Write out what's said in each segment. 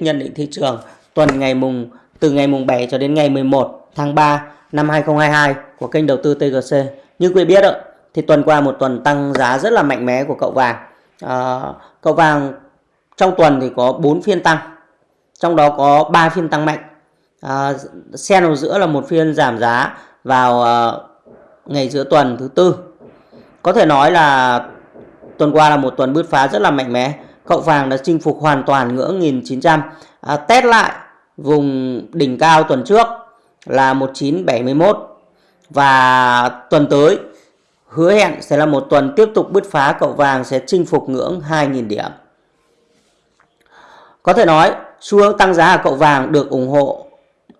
nhận định thị trường tuần ngày mùng từ ngày mùng 7 cho đến ngày 11 tháng 3 năm 2022 của kênh đầu tư TGC. Như quý biết ạ, thì tuần qua một tuần tăng giá rất là mạnh mẽ của cậu vàng. À, cậu vàng trong tuần thì có 4 phiên tăng, trong đó có 3 phiên tăng mạnh. À, xen vào giữa là một phiên giảm giá vào à, ngày giữa tuần thứ tư. Có thể nói là tuần qua là một tuần bứt phá rất là mạnh mẽ cậu vàng đã chinh phục hoàn toàn ngưỡng 1900 à, test lại vùng đỉnh cao tuần trước là 1971 và tuần tới hứa hẹn sẽ là một tuần tiếp tục bứt phá cậu vàng sẽ chinh phục ngưỡng 2.000 điểm. Có thể nói xu hướng tăng giá của cậu vàng được ủng hộ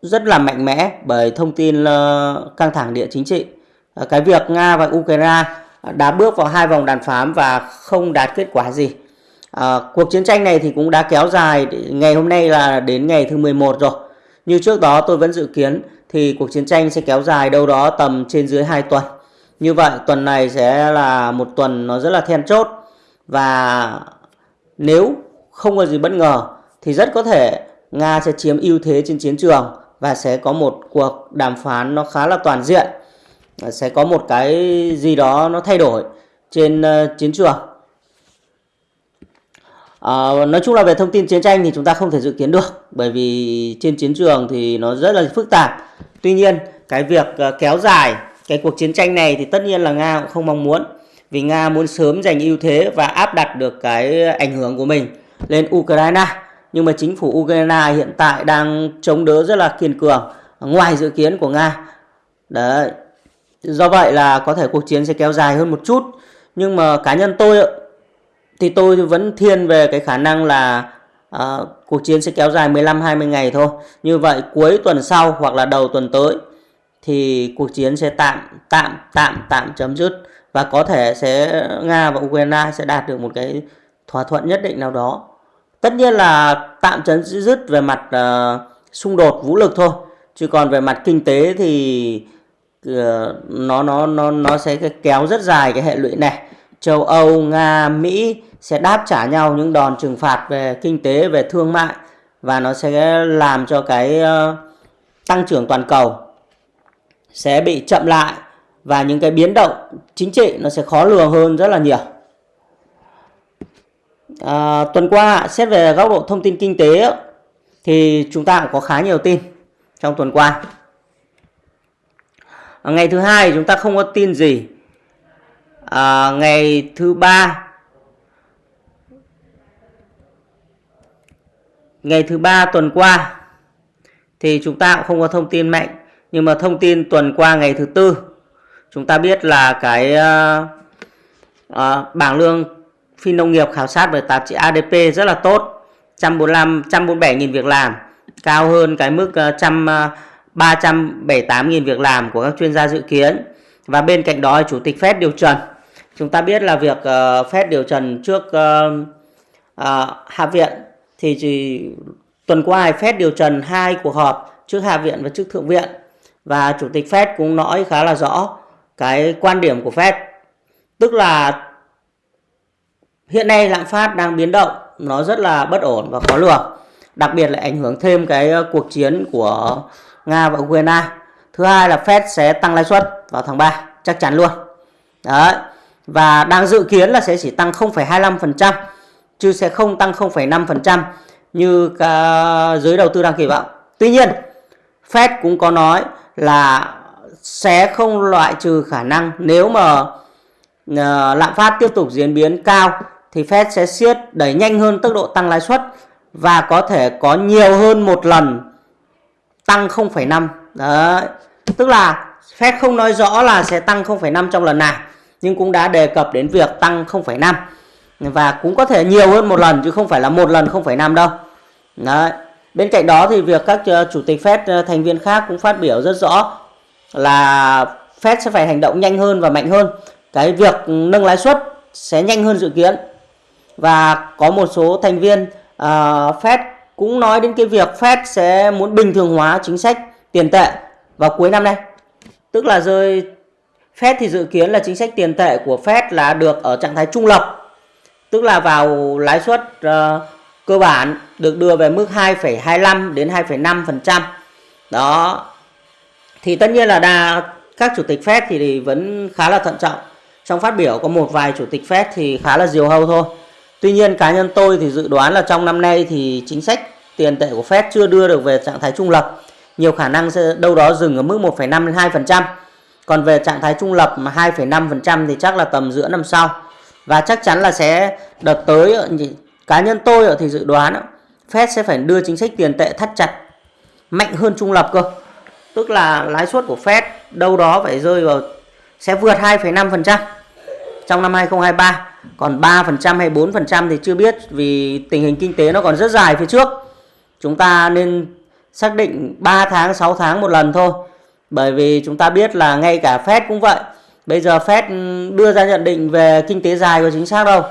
rất là mạnh mẽ bởi thông tin ờ, căng thẳng địa chính trị. Ờ, cái việc Nga và Ukraine đã bước vào hai vòng đàm phán và không đạt kết quả gì. À, cuộc chiến tranh này thì cũng đã kéo dài ngày hôm nay là đến ngày thứ 11 rồi. Như trước đó tôi vẫn dự kiến thì cuộc chiến tranh sẽ kéo dài đâu đó tầm trên dưới 2 tuần. Như vậy tuần này sẽ là một tuần nó rất là then chốt và nếu không có gì bất ngờ thì rất có thể Nga sẽ chiếm ưu thế trên chiến trường và sẽ có một cuộc đàm phán nó khá là toàn diện. Sẽ có một cái gì đó nó thay đổi trên ờ, chiến trường À, nói chung là về thông tin chiến tranh thì chúng ta không thể dự kiến được bởi vì trên chiến trường thì nó rất là phức tạp. Tuy nhiên cái việc ờ, kéo dài cái cuộc chiến tranh này thì tất nhiên là Nga cũng không mong muốn vì Nga muốn sớm giành ưu thế và áp đặt được cái ảnh hưởng của mình lên Ukraine. Nhưng mà chính phủ Ukraine hiện tại đang chống đỡ rất là kiên cường ngoài dự kiến của Nga. Đấy. Do vậy là có thể cuộc chiến sẽ kéo dài hơn một chút. Nhưng mà cá nhân tôi thì tôi vẫn thiên về cái khả năng là uh, cuộc chiến sẽ kéo dài 15-20 ngày thôi. Như vậy cuối tuần sau hoặc là đầu tuần tới thì cuộc chiến sẽ tạm tạm tạm tạm chấm dứt và có thể sẽ Nga và Ukraine sẽ đạt được một cái thỏa thuận nhất định nào đó. Tất nhiên là tạm chấm dứt về mặt uh, xung đột vũ lực thôi, chứ còn về mặt kinh tế thì uh, nó nó nó nó sẽ kéo rất dài cái hệ lụy này. Châu Âu, Nga, Mỹ sẽ đáp trả nhau những đòn trừng phạt về kinh tế, về thương mại và nó sẽ làm cho cái ờ, tăng trưởng toàn cầu sẽ bị chậm lại và những cái biến động chính trị nó sẽ khó lường hơn rất là nhiều. À, tuần qua xét về góc độ thông tin kinh tế thì chúng ta cũng có khá nhiều tin trong tuần qua. À, ngày thứ hai chúng ta không có tin gì. À, ngày thứ ba. Ngày thứ ba tuần qua thì chúng ta cũng không có thông tin mạnh nhưng mà thông tin tuần qua ngày thứ tư chúng ta biết là cái uh, uh, bảng lương phi nông nghiệp khảo sát bởi tạp chí ADP rất là tốt 145 147 nghìn việc làm cao hơn cái mức uh, trăm uh, 378 nghìn việc làm của các chuyên gia dự kiến. Và bên cạnh đó chủ tịch Fed điều trần chúng ta biết là việc ờ, uh, Fed điều trần trước uh, uh, Hạ viện thì chỉ tuần qua Fed điều trần hai cuộc họp trước Hạ viện và trước Thượng viện và chủ tịch Fed cũng nói khá là rõ cái quan điểm của Fed. Tức là hiện nay lạm phát đang biến động nó rất là bất ổn và khó lường đặc biệt là ảnh hưởng thêm cái cuộc chiến của Nga và Ukraine. Thứ hai là Fed sẽ tăng lãi suất vào tháng 3 chắc chắn luôn. Đấy và đang dự kiến là sẽ chỉ tăng 0,25% chứ sẽ không tăng 0,5% như ờ, giới đầu tư đang kỳ vọng. Tuy nhiên, Fed cũng có nói là sẽ không loại trừ khả năng nếu mà uh, lạm phát tiếp tục diễn biến cao thì Fed sẽ siết đẩy nhanh hơn tốc độ tăng lãi suất và có thể có nhiều hơn một lần tăng 0,5. Đấy. Tức là Fed không nói rõ là sẽ tăng 0,5 trong lần này nhưng cũng đã đề cập đến việc tăng 0,5 và cũng có thể nhiều hơn một lần chứ không phải là một lần 0,5 đâu. Đấy. Bên cạnh đó thì việc các ờ, chủ tịch Fed ờ, thành viên khác cũng phát biểu rất rõ là Fed sẽ phải hành động nhanh hơn và mạnh hơn. Cái việc nâng lãi suất sẽ nhanh hơn dự kiến. Và có một số thành viên uh, Fed cũng nói đến cái việc Fed sẽ muốn bình thường hóa chính sách tiền tệ vào cuối năm nay. Tức là rơi Fed thì dự kiến là chính sách tiền tệ của Fed là được ở trạng thái trung lập tức là vào lãi suất uh, cơ bản được đưa về mức 2,25 đến 2,5%. Đó. Thì tất nhiên là đa các chủ tịch Fed thì vẫn khá là thận trọng. Trong phát biểu có một vài chủ tịch Fed thì khá là diều hâu thôi. Tuy nhiên cá nhân tôi thì dự đoán là trong năm nay thì chính sách tiền tệ của Fed chưa đưa được về trạng thái trung lập. Nhiều khả năng sẽ đâu đó dừng ở mức 1,5 đến 2%. Còn về trạng thái trung lập mà 2,5% thì chắc là tầm giữa năm sau. Và chắc chắn là sẽ đợt tới cá nhân tôi thì dự đoán Fed sẽ phải đưa chính sách tiền tệ thắt chặt mạnh hơn trung lập cơ. Tức là lãi suất của Fed đâu đó phải rơi vào sẽ vượt 2,5% trong năm 2023. Còn 3% hay 4% thì chưa biết vì tình hình kinh tế nó còn rất dài phía trước. Chúng ta nên xác định 3 tháng, 6 tháng một lần thôi. Bởi vì chúng ta biết là ngay cả Fed cũng vậy. Bây giờ Fed ừ, đưa ra nhận định về kinh tế dài có chính xác đâu.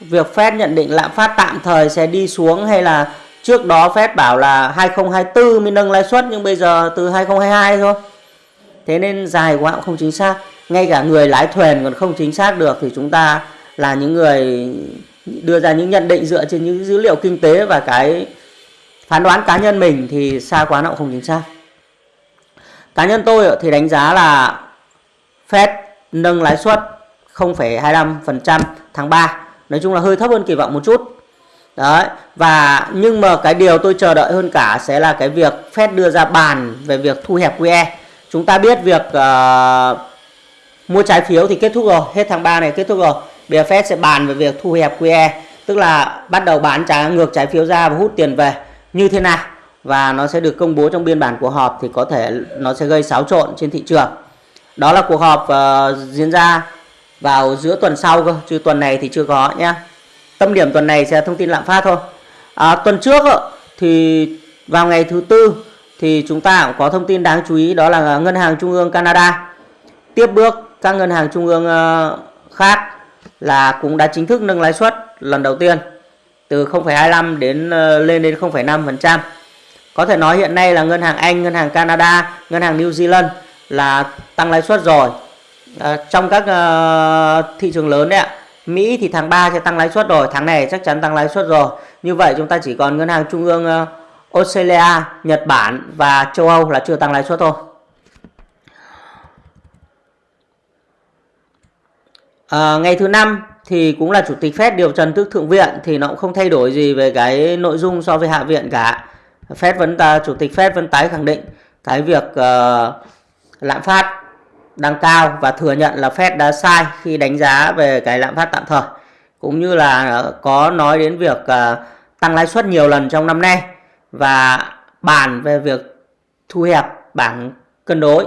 Việc Fed nhận định lạm phát tạm thời sẽ đi xuống hay là trước đó Fed bảo là 2024 mới nâng lãi suất nhưng bây giờ từ 2022 thôi. Thế nên dài quá cũng không chính xác. Ngay cả người lái thuyền còn không chính xác được thì chúng ta là những người đưa ra những nhận định dựa trên những dữ liệu kinh tế và cái phán đoán cá nhân mình thì xa quá nó cũng không chính xác. Cá nhân tôi thì đánh giá là Fed nâng lãi suất 0,25% tháng 3. Nói chung là hơi thấp hơn kỳ vọng một chút. Đấy, và nhưng mà cái điều tôi chờ đợi hơn cả sẽ là cái việc Fed đưa ra bàn về việc thu hẹp QE. Chúng ta biết việc uh, mua trái phiếu thì kết thúc rồi, hết tháng 3 này kết thúc rồi. Bây giờ Fed sẽ bàn về việc thu hẹp QE, tức là bắt đầu bán trái ngược trái phiếu ra và hút tiền về như thế nào và nó sẽ được công bố trong biên bản cuộc họp thì có thể nó sẽ gây xáo trộn trên thị trường. Đó là cuộc họp uh, diễn ra vào giữa tuần sau cơ, chứ tuần này thì chưa có nhé. Tâm điểm tuần này sẽ thông tin lạm phát thôi. À, tuần trước thì vào ngày thứ tư thì chúng ta cũng có thông tin đáng chú ý đó là ngân hàng trung ương Canada tiếp bước các ngân hàng trung ương ờ, khác là cũng đã chính thức nâng lãi suất lần đầu tiên từ 0,25 đến ờ, lên đến 0,5%. Có thể nói hiện nay là ngân hàng Anh, ngân hàng Canada, ngân hàng New Zealand là tăng lãi suất rồi. À, trong các uh, thị trường lớn đấy ạ. Mỹ thì tháng 3 sẽ tăng lãi suất rồi, tháng này chắc chắn tăng lãi suất rồi. Như vậy chúng ta chỉ còn ngân hàng trung ương uh, Australia, Nhật Bản và châu Âu là chưa tăng lãi suất thôi. À, ngày thứ năm thì cũng là chủ tịch Fed điều trần tức thượng viện thì nó cũng không thay đổi gì về cái nội dung so với hạ viện cả. Fed vẫn ta chủ tịch Fed vẫn tái khẳng định cái việc uh, lạm phát đang cao và thừa nhận là Fed đã sai khi đánh giá về cái lạm phát tạm thời cũng như là ờ, có nói đến việc uh, tăng lãi suất nhiều lần trong năm nay và bàn về việc thu hẹp bảng cân đối.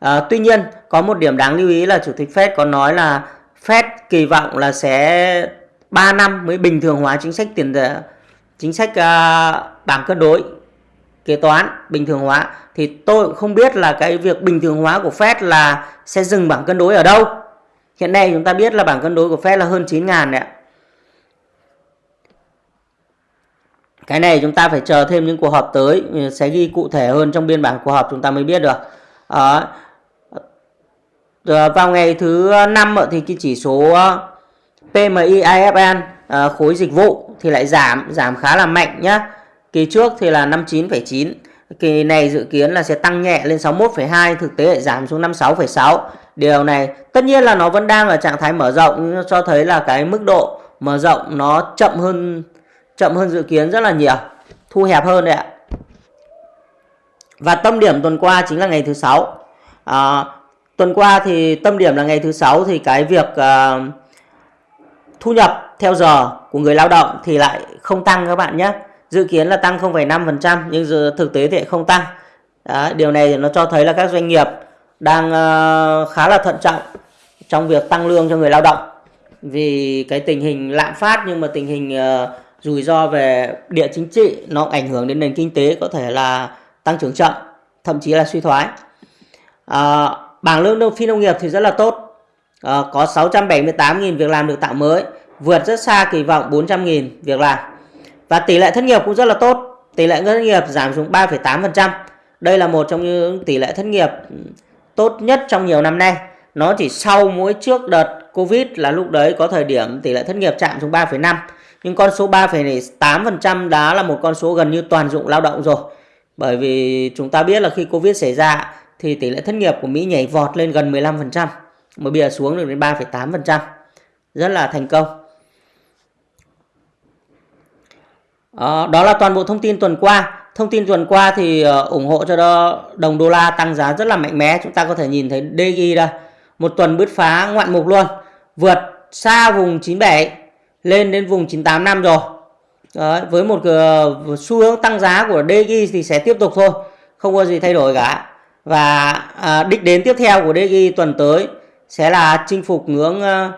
À, tuy nhiên có một điểm đáng lưu ý là chủ tịch Fed có nói là Fed kỳ vọng là sẽ 3 năm mới bình thường hóa chính sách tiền tệ chính sách uh, bảng cân đối kế toán bình thường hóa thì tôi cũng không biết là cái việc bình thường hóa của Fed là sẽ dừng bảng cân đối ở đâu. Hiện nay chúng ta biết là bảng cân đối của Fed là hơn 9 ngàn đấy ạ. Cái này chúng ta phải chờ thêm những cuộc họp tới ừ, sẽ ghi cụ thể hơn trong biên bản cuộc họp chúng ta mới biết được. À, vào ngày thứ năm thì cái chỉ số ờ, PMI IFN à, khối dịch vụ thì lại giảm giảm khá là mạnh nhá. Kỳ trước thì là 59,9 Kỳ này dự kiến là sẽ tăng nhẹ lên 61,2 Thực tế lại giảm xuống 56,6 Điều này tất nhiên là nó vẫn đang ở trạng thái mở rộng Cho thấy là cái mức độ mở rộng nó chậm hơn chậm hơn dự kiến rất là nhiều thu hẹp hơn đấy ạ. Và tâm điểm tuần qua chính là ngày thứ sáu. À, tuần qua thì tâm điểm là ngày thứ sáu thì cái việc uh, thu nhập theo giờ của người lao động thì lại không tăng các bạn nhé. Dự kiến là tăng 0,5% nhưng thực tế thì không tăng. Đó, điều này nó cho thấy là các doanh nghiệp đang ờ, khá là thận trọng trong việc tăng lương cho người lao động. Vì cái tình hình lạm phát nhưng mà tình hình ờ, rủi ro về địa chính trị nó ảnh hưởng đến nền kinh tế có thể là tăng trưởng chậm thậm chí là suy thoái. À, bảng lương phi nông nghiệp thì rất là tốt à, có 678.000 việc làm được tạo mới vượt rất xa kỳ vọng 400.000 việc làm. Và tỷ lệ thất nghiệp cũng rất là tốt tỷ lệ thất nghiệp giảm xuống 3,8% đây là một trong những tỷ lệ thất nghiệp tốt nhất trong nhiều năm nay. Nó chỉ sau mỗi trước đợt Covid là lúc đấy có thời điểm tỷ lệ thất nghiệp chạm xuống 3,5 nhưng con số 3,8% đã là một con số gần như toàn dụng lao động rồi. Bởi vì chúng ta biết là khi Covid xảy ra thì tỷ lệ thất nghiệp của Mỹ nhảy vọt lên gần 15% mà bây giờ xuống được đến 3,8% rất là thành công. À, đó là toàn bộ thông tin tuần qua. Thông tin tuần qua thì ờ, ủng hộ cho đồng đô la tăng giá rất là mạnh mẽ. Chúng ta có thể nhìn thấy DG đây. Một tuần bứt phá ngoạn mục luôn. Vượt xa vùng 97 lên đến vùng 985 rồi. Đấy, với một uh, xu hướng tăng giá của DG thì sẽ tiếp tục thôi. Không có gì thay đổi cả. Và à, đích đến tiếp theo của DG tuần tới sẽ là chinh phục ngưỡng ờ,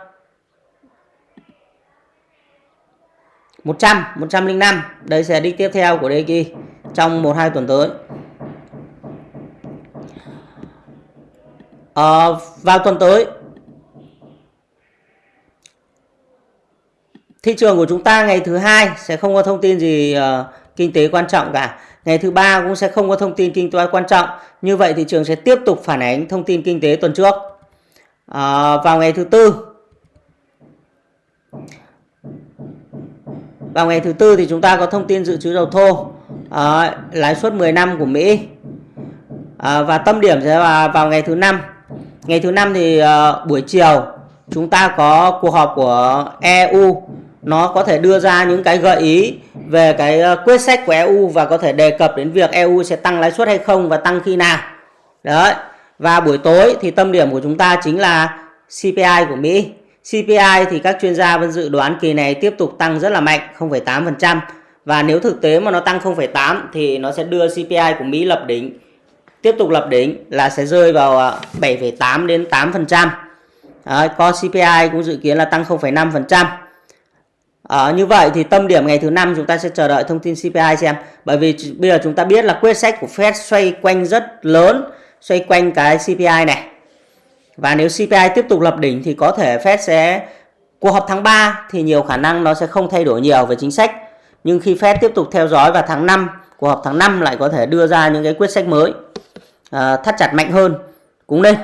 100 105 đây sẽ đích tiếp theo của DXY trong 1 2 tuần tới. À, vào tuần tới thị trường của chúng ta ngày thứ hai sẽ không có thông tin gì uh, kinh tế quan trọng cả. Ngày thứ ba cũng sẽ không có thông tin kinh tế quan trọng. Như vậy thị trường sẽ tiếp tục phản ánh thông tin kinh tế tuần trước à, vào ngày thứ tư. Vào ngày thứ tư thì chúng ta có thông tin dự trữ dầu thô à, lãi suất 10 năm của Mỹ. À, và tâm điểm sẽ là vào ngày thứ năm. Ngày thứ năm thì à, buổi chiều chúng ta có cuộc họp của EU nó có thể đưa ra những cái gợi ý về cái quyết sách của EU và có thể đề cập đến việc EU sẽ tăng lãi suất hay không và tăng khi nào. Đấy và buổi tối thì tâm điểm của chúng ta chính là CPI của Mỹ CPI thì các chuyên gia vẫn dự đoán kỳ này tiếp tục tăng rất là mạnh 0,8% và nếu thực tế mà nó tăng 0,8 thì nó sẽ đưa CPI của Mỹ lập đỉnh tiếp tục lập đỉnh là sẽ rơi vào à, 7,8 đến 8%. Đấy, có CPI cũng dự kiến là tăng 0,5%. À, ờ, như vậy thì tâm điểm ngày thứ năm chúng ta sẽ chờ đợi thông tin CPI xem. Bởi vì bây giờ chúng ta biết là quyết sách của Fed xoay quanh rất lớn, xoay quanh cái CPI này. Và nếu CPI tiếp tục lập đỉnh thì có thể Fed sẽ cuộc họp tháng 3 thì nhiều khả năng nó sẽ không thay đổi nhiều về chính sách. Nhưng khi Fed tiếp tục theo dõi vào tháng 5, cuộc họp tháng 5 lại có thể đưa ra những cái quyết sách mới à, thắt chặt mạnh hơn cũng nên.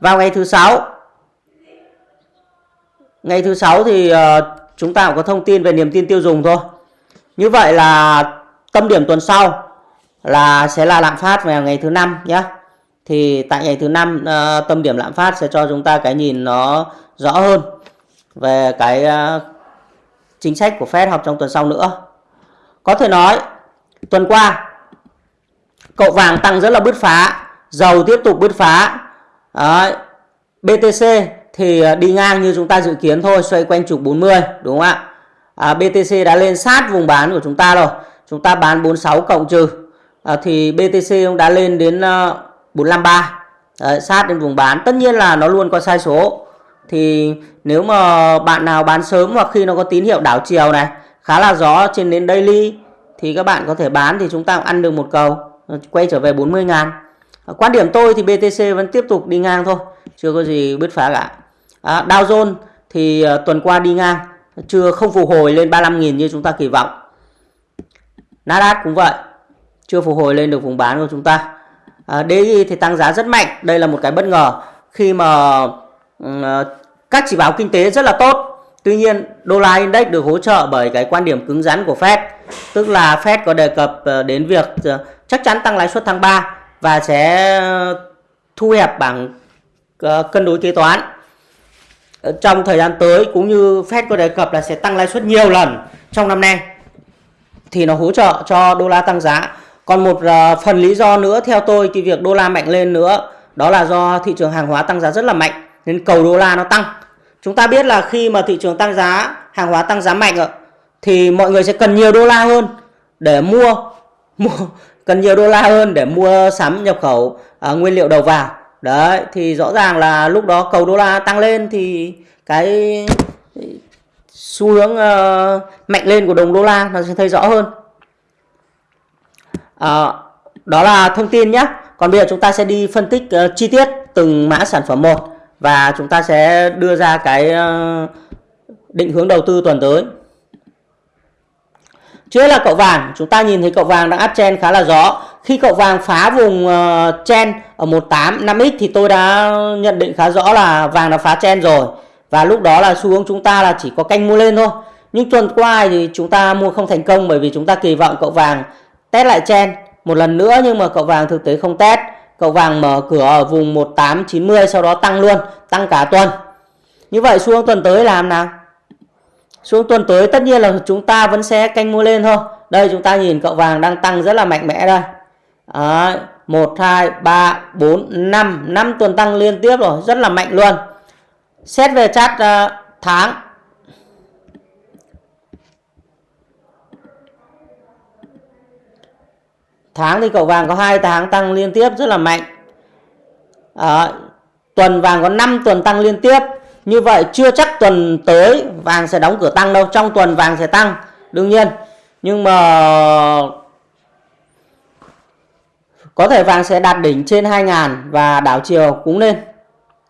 Vào ngày thứ sáu Ngày thứ sáu thì uh, chúng ta cũng có thông tin về niềm tin tiêu dùng thôi. Như vậy là tâm điểm tuần sau là sẽ là lạm phát vào ngày thứ năm nhé thì tại ngày thứ năm uh, tâm điểm lạm phát sẽ cho chúng ta cái nhìn nó rõ hơn về cái uh, chính sách của Fed học trong tuần sau nữa. Có thể nói tuần qua cậu vàng tăng rất là bứt phá, dầu tiếp tục bứt phá. Đấy. BTC thì ờ, đi ngang như chúng ta dự kiến thôi, xoay quanh trục 40 đúng không ạ? À, BTC đã lên sát vùng bán của chúng ta rồi. Chúng ta bán 46 cộng trừ à, thì BTC cũng đã lên đến ờ, uh, 453 Đấy, sát đến vùng bán. Tất nhiên là nó luôn có sai số. Thì nếu mà bạn nào bán sớm hoặc khi nó có tín hiệu đảo chiều này khá là gió trên đến daily thì các bạn có thể bán thì chúng ta cũng ăn được một cầu. Ờ, quay trở về 40 ngàn. Quan điểm tôi thì BTC vẫn tiếp tục đi ngang thôi. Chưa có gì bứt phá cả. À, Dow Jones thì uh, tuần qua đi ngang. Chưa không phục hồi lên 35.000 như chúng ta kỳ vọng. Nasdaq cũng vậy chưa phục hồi lên được vùng bán của chúng ta. À, DI thì tăng giá rất mạnh. Đây là một cái bất ngờ. Khi mà uh, các chỉ báo kinh tế rất là tốt. Tuy nhiên đô la index được hỗ trợ bởi cái quan điểm cứng rắn của Fed. Tức là Fed có đề cập à, đến việc à, chắc chắn tăng lãi suất tháng 3 và sẽ thu hẹp bảng cân đối kế toán. Ờ, trong thời gian tới cũng như Fed có đề cập là sẽ tăng lãi suất nhiều lần trong năm nay thì nó hỗ trợ cho đô la tăng giá còn một ờ, phần lý do nữa theo tôi cái việc đô la mạnh lên nữa đó là do thị trường hàng hóa tăng giá rất là mạnh nên cầu đô la nó tăng. Chúng ta biết là khi mà thị trường tăng giá hàng hóa tăng giá mạnh thì mọi người sẽ cần nhiều đô la hơn để mua mua cần nhiều đô la hơn để mua sắm nhập khẩu à, nguyên liệu đầu vào. Đấy thì rõ ràng là lúc đó cầu đô la tăng lên thì cái xu hướng uh, mạnh lên của đồng đô la nó sẽ thấy rõ hơn à, đó là thông tin nhé còn bây giờ chúng ta sẽ đi phân tích uh, chi tiết từng mã sản phẩm một và chúng ta sẽ đưa ra cái uh, định hướng đầu tư tuần tới. Trước là cậu vàng chúng ta nhìn thấy cậu vàng đang áp chen khá là rõ. Khi cậu vàng phá vùng uh, chen ở 18 5x thì tôi đã nhận định khá rõ là vàng đã phá chen rồi. Và lúc đó là xu hướng chúng ta là chỉ có canh mua lên thôi. Nhưng tuần qua thì chúng ta mua không thành công bởi vì chúng ta kỳ vọng cậu vàng test lại chen một lần nữa nhưng mà cậu vàng thực tế không test. Cậu vàng mở cửa ở vùng 1890 sau đó tăng luôn tăng cả tuần. Như vậy xuống tuần tới làm nào? Xuống tuần tới tất nhiên là chúng ta vẫn sẽ canh mua lên thôi. Đây chúng ta nhìn cậu vàng đang tăng rất là mạnh mẽ đây. Đấy, 1 2 3 4 5 5 tuần tăng liên tiếp rồi rất là mạnh luôn. Xét về chart uh, tháng tháng thì cậu vàng có hai tháng tăng liên tiếp rất là mạnh. À, tuần vàng có 5 tuần tăng liên tiếp. Như vậy chưa chắc tuần tới vàng sẽ đóng cửa tăng đâu trong tuần vàng sẽ tăng đương nhiên. Nhưng mà có thể vàng sẽ đạt đỉnh trên 2.000 và đảo chiều cũng lên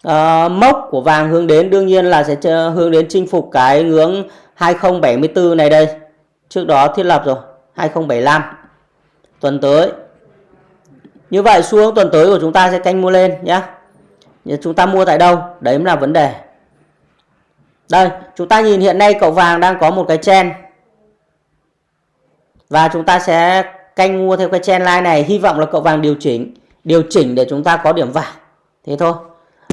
à, ờ, mốc của vàng hướng đến đương nhiên là sẽ hướng đến chinh phục cái ngưỡng 2074 này đây. Trước đó thiết lập rồi 2075 tuần tới. Như vậy xu hướng tuần tới của chúng ta sẽ canh mua lên nhé chúng ta mua tại đâu? Đấy mới là vấn đề. Đây chúng ta nhìn hiện nay cậu vàng đang có một cái chen và chúng ta sẽ canh mua theo cái chen line này. Hy vọng là cậu vàng điều chỉnh điều chỉnh để chúng ta có điểm vàng. Thế thôi.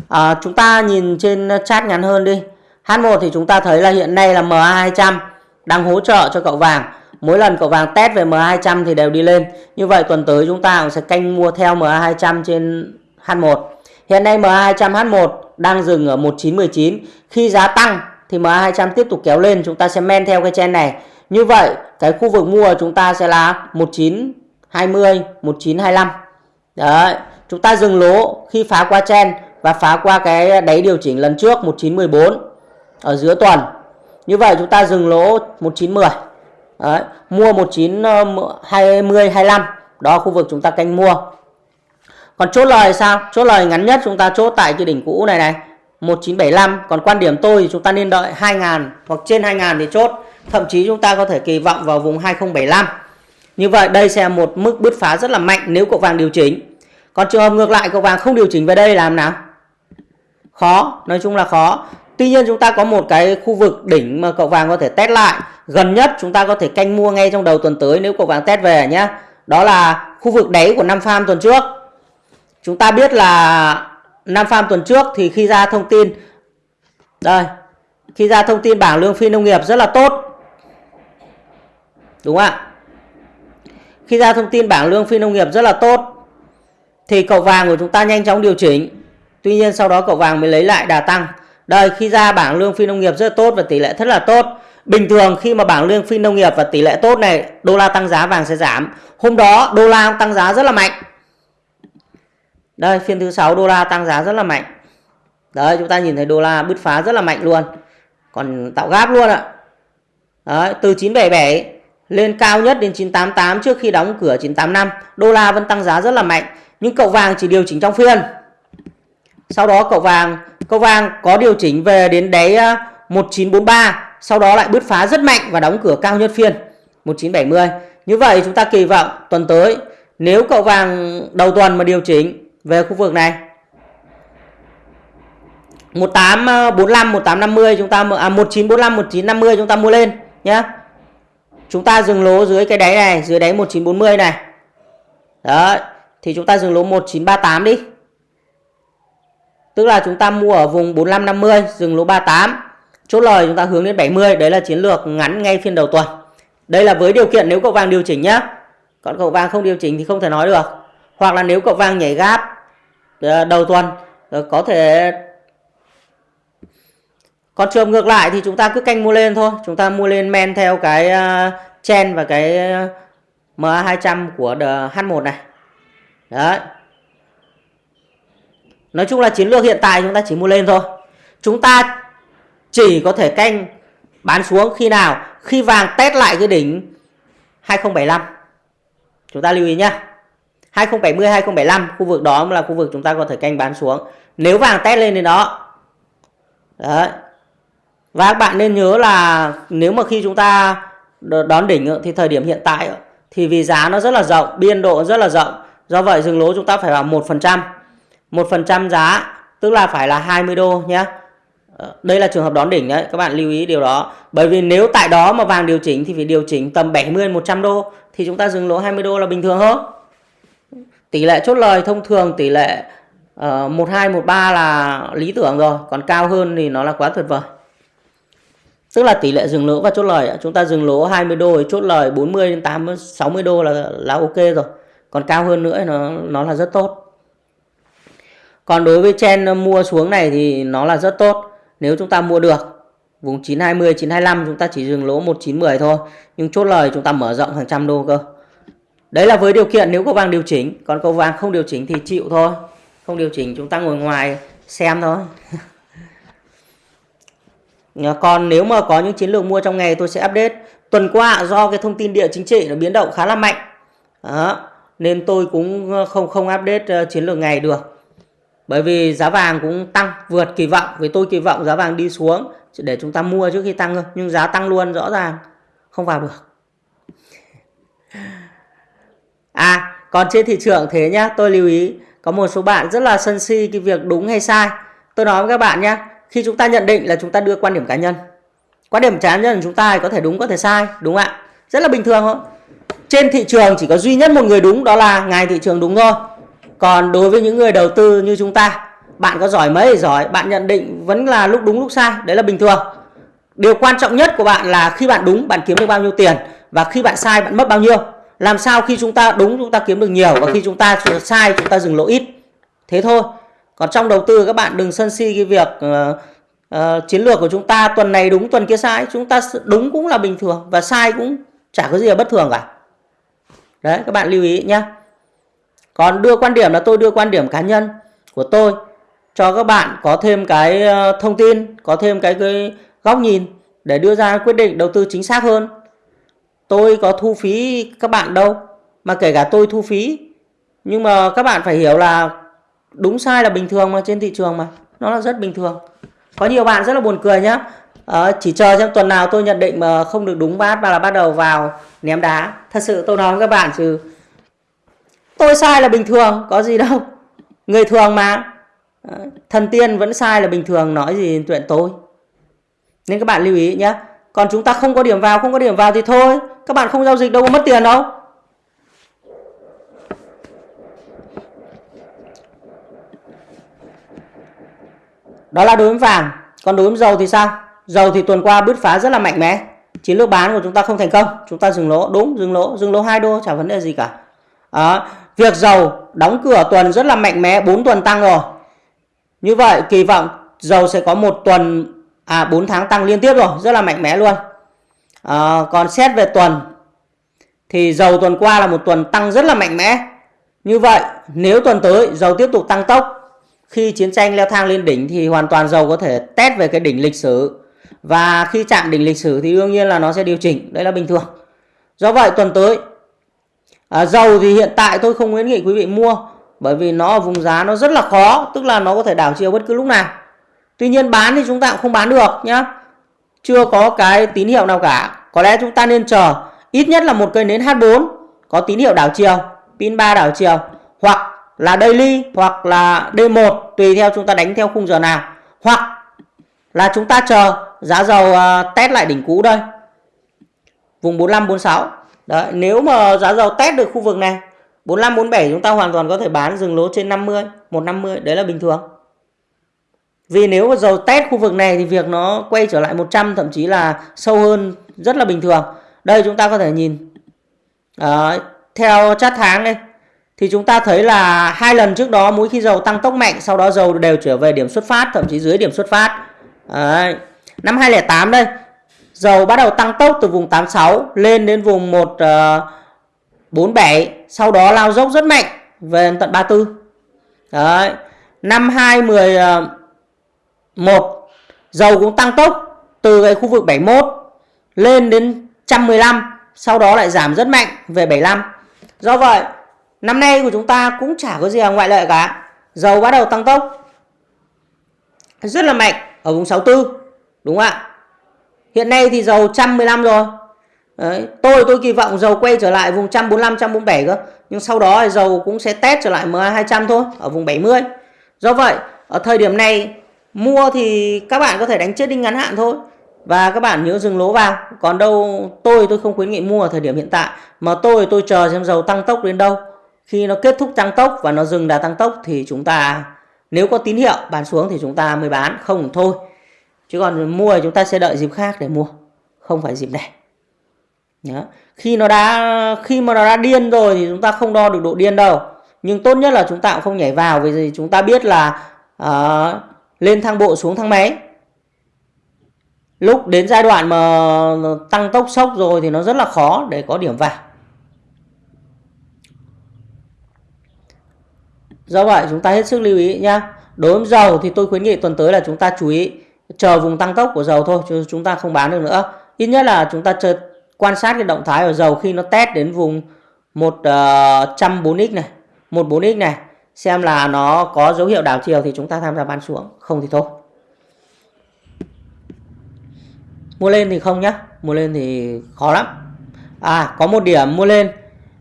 À, chúng ta nhìn trên chat ngắn hơn đi. H1 thì chúng ta thấy là hiện nay là MA200 đang hỗ trợ cho cậu vàng mỗi lần cậu vàng test về MA200 thì đều đi lên. Như vậy tuần tới chúng ta cũng sẽ canh mua theo MA200 trên H1 hiện nay MA200 H1 đang dừng ở 1919 khi giá tăng thì MA200 tiếp tục kéo lên. Chúng ta sẽ men theo cái chen này. Như vậy, cái khu vực mua chúng ta sẽ là 1920 1925 đấy, chúng ta dừng lỗ khi phá qua chen và phá qua cái đáy điều chỉnh lần trước 1914 ở giữa tuần. Như vậy chúng ta dừng lỗ 1910 Đấy, mua 1920 25 ờ, đó khu vực chúng ta canh mua. Còn chốt lời sao? Chốt lời ngắn nhất chúng ta chốt tại cái đỉnh cũ này này. 1975 còn quan điểm tôi thì chúng ta nên đợi 2000 hoặc trên 2000 thì chốt. Thậm chí chúng ta có thể kỳ vọng vào vùng 2075 như vậy đây sẽ là một mức bứt phá rất là mạnh nếu cậu vàng điều chỉnh. Còn trường hợp ngược lại cậu vàng không điều chỉnh về đây làm nào? Khó nói chung là khó tuy nhiên chúng ta có một cái khu vực đỉnh mà cậu vàng có thể test lại. Gần nhất chúng ta có thể canh mua ngay trong đầu tuần tới nếu cậu vàng test về nhé đó là khu vực đáy của năm farm tuần trước. Chúng ta biết là năm farm tuần trước thì khi ra thông tin, đây, khi ra thông tin bảng lương phi nông nghiệp rất là tốt. Đúng không ạ? Khi ra thông tin bảng lương phi nông nghiệp rất là tốt, thì cậu vàng của chúng ta nhanh chóng điều chỉnh. Tuy nhiên sau đó cậu vàng mới lấy lại đà tăng đây khi ra bảng lương phi nông nghiệp rất tốt và tỷ lệ rất là tốt. Bình thường khi mà bảng lương phi nông nghiệp và tỷ lệ tốt này đô la tăng giá vàng sẽ giảm. Hôm đó đô la tăng giá rất là mạnh. Đây phiên thứ sáu đô la tăng giá rất là mạnh. Đấy chúng ta nhìn thấy đô la bứt phá rất là mạnh luôn. Còn tạo gáp luôn ạ. Đấy, từ 977 lên cao nhất đến 988 trước khi đóng cửa 985 đô la vẫn tăng giá rất là mạnh. Nhưng cậu vàng chỉ điều chỉnh trong phiên sau đó cậu vàng cậu vàng có điều chỉnh về đến đáy à, 1943 sau đó lại bứt phá rất mạnh và đóng cửa cao nhất phiên 1970 như vậy chúng ta kỳ vọng tuần tới, nếu cậu vàng đầu tuần mà điều chỉnh về khu vực này 1845 1850 chúng ta à 1945 1950 chúng ta mua lên nhé chúng ta dừng lỗ dưới cái đáy này, dưới đáy 1940 này. Đó thì chúng ta dừng lỗ 1938 đi tức là chúng ta mua ở vùng 4550 dừng lỗ 38 chốt lời chúng ta hướng đến 70 đấy là chiến lược ngắn ngay phiên đầu tuần. Đây là với điều kiện nếu cậu vàng điều chỉnh nhá. Còn cậu vàng không điều chỉnh thì không thể nói được. Hoặc là nếu cậu vàng nhảy gáp ờ, đầu tuần ờ, có thể còn trường ngược lại thì chúng ta cứ canh mua lên thôi. Chúng ta mua lên men theo cái ờ, chen và cái MA200 của H1 này. Đấy nói chung là chiến lược hiện tại chúng ta chỉ mua lên thôi. Chúng ta chỉ có thể canh bán xuống khi nào? Khi vàng test lại cái đỉnh 2075 chúng ta lưu ý nhé 2070 2075 khu vực đó là khu vực chúng ta có thể canh bán xuống. Nếu vàng test lên đến đó. Đấy. Và các bạn nên nhớ là nếu mà khi chúng ta đón đỉnh thì thời điểm hiện tại thì vì giá nó rất là rộng, biên độ rất là rộng. Do vậy dừng lỗ chúng ta phải vào một 1% giá tức là phải là 20 đô nhé ờ, đây là trường hợp đón đỉnh đấy, các bạn lưu ý điều đó. Bởi vì nếu tại đó mà vàng điều chỉnh thì phải điều chỉnh tầm 70 100 đô thì chúng ta dừng lỗ 20 đô là bình thường hơn Tỷ lệ chốt lời thông thường tỷ lệ uh, 12 13 là lý tưởng rồi, còn cao hơn thì nó là quá tuyệt vời. Tức là tỷ lệ dừng lỗ và chốt lời chúng ta dừng lỗ 20 đô thì chốt lời 40 đến 80 60 đô là là ok rồi. Còn cao hơn nữa nó nó là rất tốt. Còn đối với chen ờ, mua xuống này thì nó là rất tốt. Nếu chúng ta mua được vùng 920, 925 chúng ta chỉ dừng lỗ 1910 thôi. Nhưng chốt lời chúng ta mở rộng hàng trăm đô cơ. Đấy là với điều kiện nếu có vàng điều chỉnh. Còn cầu vàng không điều chỉnh thì chịu thôi. Không điều chỉnh chúng ta ngồi ngoài xem thôi. Còn nếu mà có những chiến lược mua trong ngày tôi sẽ update. Tuần qua do cái thông tin địa chính trị nó biến động khá là mạnh. Đó. Nên tôi cũng ờ, không không update ờ, chiến lược ngày được. Bởi vì giá vàng cũng tăng, vượt kỳ vọng. Vì tôi kỳ vọng giá vàng đi xuống để chúng ta mua trước khi tăng thôi. Nhưng giá tăng luôn, rõ ràng không vào được. À còn trên thị trường thế nhá, tôi lưu ý, có một số bạn rất là sân si cái việc đúng hay sai. Tôi nói với các bạn nhá, khi chúng ta nhận định là chúng ta đưa quan điểm cá nhân. Quan điểm cá nhân của chúng ta có thể đúng, có thể sai, đúng không ạ? Rất là bình thường thôi. Trên thị trường chỉ có duy nhất một người đúng, đó là ngài thị trường đúng thôi. Còn đối với những người đầu tư như chúng ta, bạn có giỏi mấy giỏi, bạn nhận định vẫn là lúc đúng lúc sai, đấy là bình thường. Điều quan trọng nhất của bạn là khi bạn đúng bạn kiếm được bao nhiêu tiền và khi bạn sai bạn mất bao nhiêu. Làm sao khi chúng ta đúng chúng ta kiếm được nhiều và khi chúng ta sai chúng ta dừng lỗ ít. Thế thôi. Còn trong đầu tư các bạn đừng sân si cái việc uh, uh, chiến lược của chúng ta tuần này đúng tuần kia sai. Chúng ta đúng cũng là bình thường và sai cũng chả có gì là bất thường cả. Đấy các bạn lưu ý nhé. Còn đưa quan điểm là tôi đưa quan điểm cá nhân của tôi cho các bạn có thêm cái ờ, thông tin, có thêm cái, cái góc nhìn để đưa ra quyết định đầu tư chính xác hơn. Tôi có thu phí các bạn đâu, mà kể cả tôi thu phí. Nhưng mà các bạn phải hiểu là đúng sai là bình thường mà trên thị trường mà, nó là rất bình thường. Có nhiều bạn rất là buồn cười nhá. À, chỉ chờ xem tuần nào tôi nhận định mà không được đúng bát và là bắt đầu vào ném đá. Thật sự tôi nói với các bạn chứ tôi sai là bình thường, có gì đâu. Người thường mà. Ờ, thần tiên vẫn sai là bình thường, nói gì chuyện tôi. Nên các bạn lưu ý nhé còn chúng ta không có điểm vào, không có điểm vào thì thôi. Các bạn không giao dịch đâu có mất tiền đâu. Đó là đối với vàng. Còn đối với dầu thì sao? Dầu thì tuần qua bứt phá rất là mạnh mẽ. Chiến lược bán của chúng ta không thành công. Chúng ta dừng lỗ. Đúng, dừng lỗ. Dừng lỗ hai đô, chả vấn đề gì cả. Đó. Việc dầu đóng cửa tuần rất là mạnh mẽ 4 tuần tăng rồi. Như vậy kỳ vọng dầu sẽ có một tuần à 4 tháng tăng liên tiếp rồi, rất là mạnh mẽ luôn. À, còn xét về tuần thì dầu tuần qua là một tuần tăng rất là mạnh mẽ. Như vậy nếu tuần tới dầu tiếp tục tăng tốc khi chiến tranh leo thang lên đỉnh thì hoàn toàn dầu có thể test về cái đỉnh lịch sử và khi chạm đỉnh lịch sử thì đương nhiên là nó sẽ điều chỉnh, đấy là bình thường. Do vậy tuần tới à, dầu thì hiện tại tôi không khuyến nghị quý vị mua bởi vì nó ở vùng giá nó rất là khó tức là nó có thể đảo chiều bất cứ lúc nào. Tuy nhiên bán thì chúng ta cũng không bán được nhá. Chưa có cái tín hiệu nào cả. Có lẽ chúng ta nên chờ ít nhất là một cây nến H4 có tín hiệu đảo chiều pin 3 đảo chiều hoặc là daily hoặc là D1 tùy theo chúng ta đánh theo khung giờ nào. Hoặc là chúng ta chờ giá dầu uh, test lại đỉnh cũ đây. Vùng 45 46 Đấy, nếu mà giá dầu test được khu vực này 45 47 chúng ta hoàn toàn có thể bán dừng lỗ trên 50, 150, đấy là bình thường. Vì nếu mà dầu test khu vực này thì việc nó quay trở lại 100 thậm chí là sâu hơn rất là bình thường. Đây chúng ta có thể nhìn Đấy, theo chart tháng đây thì chúng ta thấy là hai lần trước đó mỗi khi dầu tăng tốc mạnh sau đó dầu đều trở về điểm xuất phát thậm chí dưới điểm xuất phát. Đấy. Năm 2008 đây Dầu bắt đầu tăng tốc từ vùng 86 lên đến vùng 147, ờ, sau đó lao dốc rất mạnh về tận 34. Đấy. Năm 2011 ờ, dầu cũng tăng tốc từ cái khu vực 71 lên đến 115, sau đó lại giảm rất mạnh về 75. Do vậy, năm nay của chúng ta cũng chả có gì là ngoại lệ cả. Dầu bắt đầu tăng tốc rất là mạnh ở vùng 64, đúng không ạ? Hiện nay thì dầu 115 rồi. Đấy, tôi tôi kỳ vọng dầu quay trở lại vùng 145 147 cơ. Nhưng sau đó thì dầu cũng sẽ test trở lại MA200 thôi ở vùng 70. Do vậy, ở thời điểm này mua thì các bạn có thể đánh chết đinh ngắn hạn thôi và các bạn nhớ dừng lỗ vào còn đâu tôi tôi không khuyến nghị mua ở thời điểm hiện tại mà tôi tôi chờ xem dầu tăng tốc đến đâu khi nó kết thúc tăng tốc và nó dừng đà tăng tốc thì chúng ta nếu có tín hiệu bán xuống thì chúng ta mới bán không thôi chứ còn mua thì chúng ta sẽ đợi dịp khác để mua không phải dịp này. Đó. khi nó đã khi mà nó đã điên rồi thì chúng ta không đo được độ điên đâu. Nhưng tốt nhất là chúng ta cũng không nhảy vào vì chúng ta biết là uh, lên thang bộ xuống thang máy. Lúc đến giai đoạn mà tăng tốc sốc rồi thì nó rất là khó để có điểm vào. Do vậy chúng ta hết sức lưu ý nhá. Đối với dầu thì tôi khuyến nghị tuần tới là chúng ta chú ý chờ vùng tăng tốc của dầu thôi, chứ chúng ta không bán được nữa. Ít nhất là chúng ta chờ quan sát cái động thái của dầu khi nó test đến vùng 104x ờ, này 14x này, xem là nó có dấu hiệu đảo chiều thì chúng ta tham gia bán xuống. Không thì thôi. Mua lên thì không nhá, mua lên thì khó lắm. À có một điểm mua lên.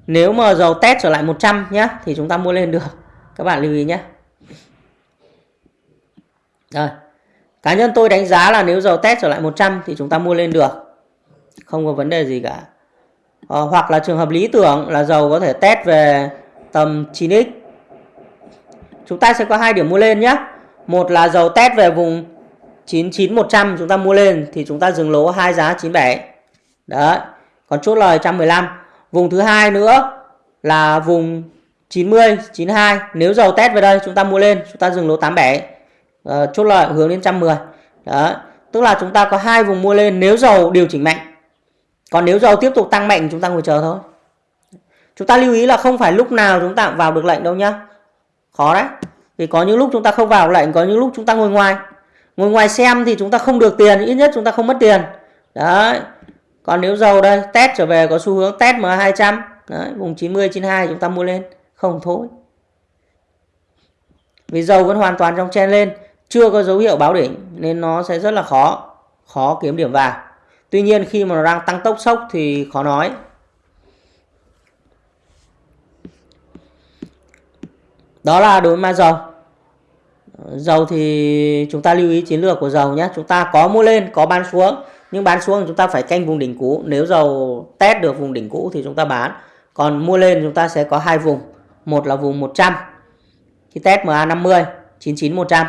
Nếu mà dầu test trở lại 100 nhá, thì chúng ta mua lên được. Các bạn lưu ý nhé rồi cá nhân tôi đánh giá là nếu dầu test trở lại 100 thì chúng ta mua lên được. Không có vấn đề gì cả. À, hoặc là trường hợp lý tưởng là dầu có thể test về tầm 9x chúng ta sẽ có hai điểm mua lên nhé một là dầu test về vùng 99100 chúng ta mua lên thì chúng ta dừng lỗ hai giá 97 đấy còn chốt lời 115 vùng thứ hai nữa là vùng 90 92 nếu dầu test về đây chúng ta mua lên chúng ta dừng lỗ 87 uh, chốt lời hướng đến 110 đó. Tức là chúng ta có hai vùng mua lên nếu dầu điều chỉnh mạnh. Còn nếu dầu tiếp tục tăng mạnh chúng ta ngồi chờ thôi. Chúng ta lưu ý là không phải lúc nào chúng ta vào được lệnh đâu nhá. Khó đấy. Vì có những lúc chúng ta không vào lệnh có những lúc chúng ta ngồi ngoài. Ngồi ngoài xem thì chúng ta không được tiền ít nhất chúng ta không mất tiền. Đấy. Còn nếu dầu đây test trở về có xu hướng test M200 đấy, vùng 90 92 chúng ta mua lên. Không thôi. Vì dầu vẫn hoàn toàn trong chen lên chưa có dấu hiệu báo đỉnh nên nó sẽ rất là khó khó kiếm điểm vào. Tuy nhiên khi mà nó đang tăng tốc sốc thì khó nói. Đó là đối với ma dầu. Dầu thì chúng ta lưu ý chiến lược của dầu nhé. Chúng ta có mua lên, có bán xuống, nhưng bán xuống chúng ta phải canh vùng đỉnh cũ. Nếu dầu test được vùng đỉnh cũ thì chúng ta bán. Còn mua lên chúng ta sẽ có hai vùng. Một là vùng 100 khi test MA50 99 100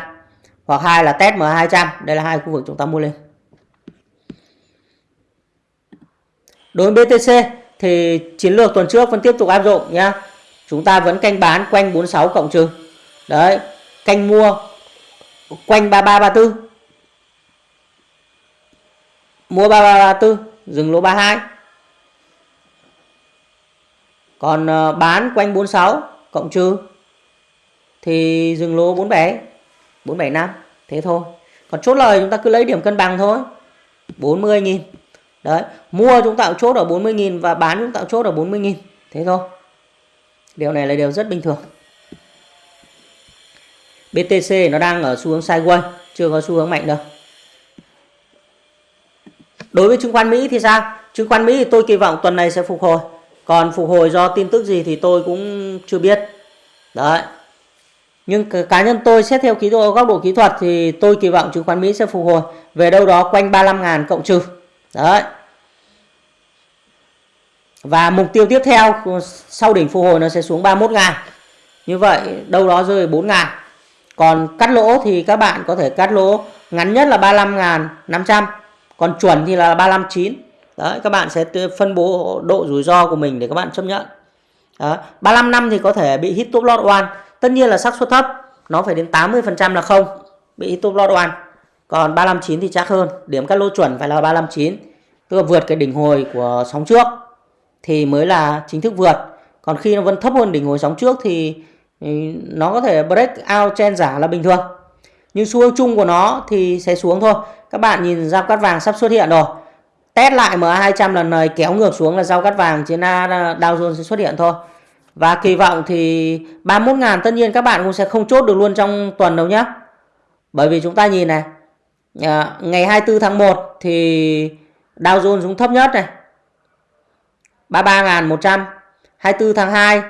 hoặc hai là test M200 đây là hai khu vực chúng ta mua lên. Đối với BTC thì chiến lược tuần trước vẫn tiếp tục áp dụng nhá. Chúng ta vẫn canh bán quanh 46 cộng trừ. Đấy, canh mua quanh 3334 mua 3334 dừng lỗ 32 còn ờ, bán quanh 46 cộng trừ thì dừng lỗ 47 475 thế thôi. Còn chốt lời chúng ta cứ lấy điểm cân bằng thôi. 40.000 đấy, mua chúng ta chốt ở 40.000 và bán chúng ta chốt ở 40.000 thế thôi. Điều này là điều rất bình thường. BTC nó đang ở xu hướng sideways, chưa có xu hướng mạnh đâu. Đối với chứng khoán Mỹ thì sao? Chứng khoán Mỹ thì tôi kỳ vọng tuần này sẽ phục hồi. Còn phục hồi do tin tức gì thì tôi cũng chưa biết. Đấy nhưng cá nhân tôi xét theo kỹ thuật góc độ kỹ thuật thì tôi kỳ vọng chứng khoán Mỹ sẽ phục hồi về đâu đó quanh 35.000 cộng trừ đấy và mục tiêu tiếp theo sau đỉnh phục hồi nó sẽ xuống 31.000 như vậy đâu đó rơi 4.000 còn cắt lỗ thì các bạn có thể cắt lỗ ngắn nhất là 35.500 còn chuẩn thì là 359 Đấy, các bạn sẽ phân bố độ rủi ro của mình để các bạn chấp nhận. Đó. 35 năm thì có thể bị hit top lot one. Tất nhiên là xác suất thấp, nó phải đến 80% là không bị top lot one. Còn 359 thì chắc hơn, điểm cắt lỗ chuẩn phải là 359. Tức là vượt cái đỉnh hồi của sóng trước thì mới là chính thức vượt. Còn khi nó vẫn thấp hơn đỉnh hồi sóng trước thì ừ, nó có thể break out chen giả là bình thường. Nhưng xu hướng chung của nó thì sẽ xuống thôi. Các bạn nhìn giao cắt vàng sắp xuất hiện rồi test lại MA200 lần này kéo ngược xuống là giao cắt vàng trên Dow Jones sẽ xuất hiện thôi và kỳ vọng thì 31.000 tất nhiên các bạn cũng sẽ không chốt được luôn trong tuần đâu nhé bởi vì chúng ta nhìn này à, ngày 24 tháng 1 thì Dow Jones xuống thấp nhất này. 33.100 24 tháng 2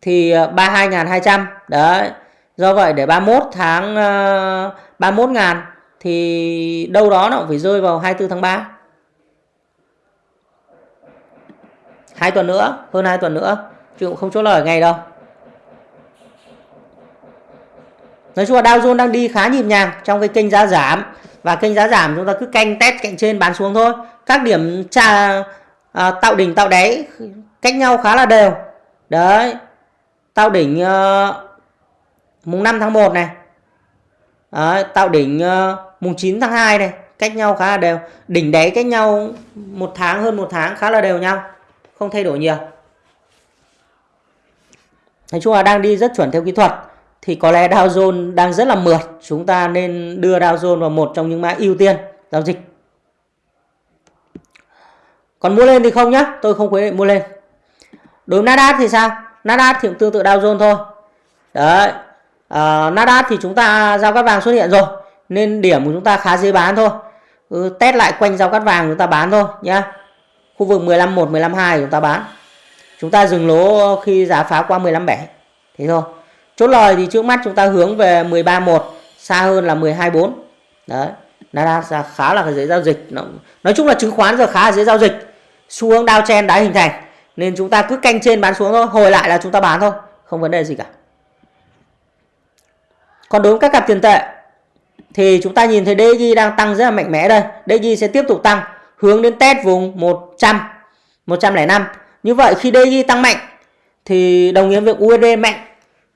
thì à, 32.200 đấy do vậy để 31 tháng à, 31.000 thì đâu đó nó cũng phải rơi vào 24 tháng 3 hai tuần nữa hơn hai tuần nữa chứ cũng không chốt lời ngay đâu. Nói chung là Dow Jones đang đi khá nhịp nhàng trong cái kênh giá giảm. Và kênh giá giảm chúng ta cứ canh test cạnh trên bán xuống thôi. Các điểm trà à, tạo đỉnh tạo đáy cách nhau khá là đều. Đấy. Tạo đỉnh uh, mùng 5 tháng 1 này. Đấy, tạo đỉnh uh, mùng 9 tháng 2 này cách nhau khá là đều. Đỉnh đáy cách nhau một tháng hơn một tháng khá là đều nhau không thay đổi nhiều nói chung là đang đi rất chuẩn theo kỹ thuật. Thì có lẽ Dow Jones đang rất là mượt. Chúng ta nên đưa Dow Jones vào một trong những mã ưu tiên giao dịch. Còn mua lên thì không nhá tôi không khuyến nghị mua lên. Đối với Nasdaq thì sao? Nasdaq thì cũng tương tự Dow Jones thôi. Đấy à, Nasdaq thì chúng ta giao cắt vàng xuất hiện rồi nên điểm của chúng ta khá dễ bán thôi. Ừ, test lại quanh giao cắt vàng chúng ta bán thôi nhá. Khu vực 15 1 15 2 chúng ta bán chúng ta dừng lỗ khi giá phá qua 15 7 thế thôi. Chốt lời thì trước mắt chúng ta hướng về 13 1 xa hơn là 12 4 đấy ra khá là dễ giao dịch. Nói chung là chứng khoán giờ khá là dễ giao dịch. Xu hướng downtrend đã hình thành, nên chúng ta cứ canh trên bán xuống thôi. Hồi lại là chúng ta bán thôi, không vấn đề gì cả. Còn đối với các cặp tiền tệ, thì chúng ta nhìn thấy DXY đang tăng rất là mạnh mẽ đây. DXY sẽ tiếp tục tăng, hướng đến test vùng 100 105 như vậy khi DXY tăng mạnh thì đồng nghĩa việc USD mạnh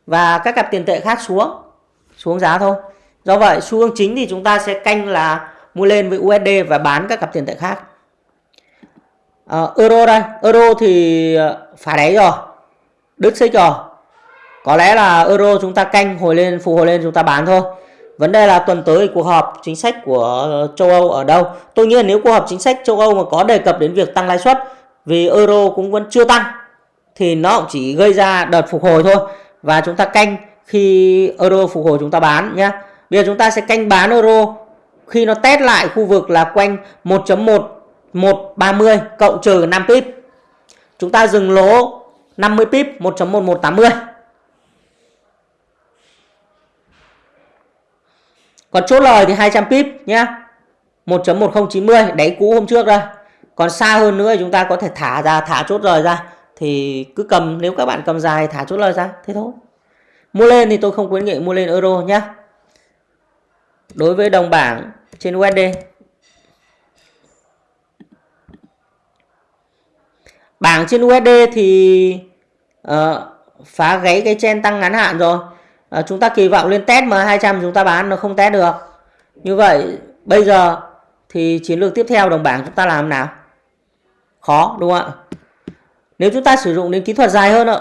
và các cặp tiền tệ khác xuống xuống giá thôi. Do vậy xu hướng chính thì chúng ta sẽ canh là mua lên với USD và bán các cặp tiền tệ khác. À, euro đây. Euro thì ờ, phá đáy rồi. Đứt xích rồi. Có lẽ là euro chúng ta canh hồi lên phục hồi lên chúng ta bán thôi. Vấn đề là tuần tới cuộc họp chính sách của châu Âu ở đâu? Tôi nghĩ là nếu cuộc họp chính sách châu Âu mà có đề cập đến việc tăng lãi suất vì euro cũng vẫn chưa tăng, thì nó cũng chỉ gây ra đợt phục hồi thôi và chúng ta canh khi euro phục hồi chúng ta bán nhé bây giờ chúng ta sẽ canh bán euro khi nó test lại khu vực là quanh 1.1 130 cộng trừ 5 pip. Chúng ta dừng lỗ 50 pip 1.1180. Còn chốt lời thì 200 pip nhé 1.1090 đáy cũ hôm trước đây. Còn xa hơn nữa chúng ta có thể thả ra thả chốt lời ra. Thì cứ cầm nếu các bạn cầm dài thả chốt lời ra thế thôi. Mua lên thì tôi không khuyến nghị mua lên euro nhá. Đối với đồng bảng trên USD bảng trên USD thì uh, phá gáy cái chen tăng ngắn hạn rồi. Uh, chúng ta kỳ vọng lên test M200 chúng ta bán nó không test được. Như vậy bây giờ thì chiến lược tiếp theo đồng bảng chúng ta làm nào? Khó đúng không ạ? Nếu chúng ta sử dụng đến kỹ thuật dài hơn ạ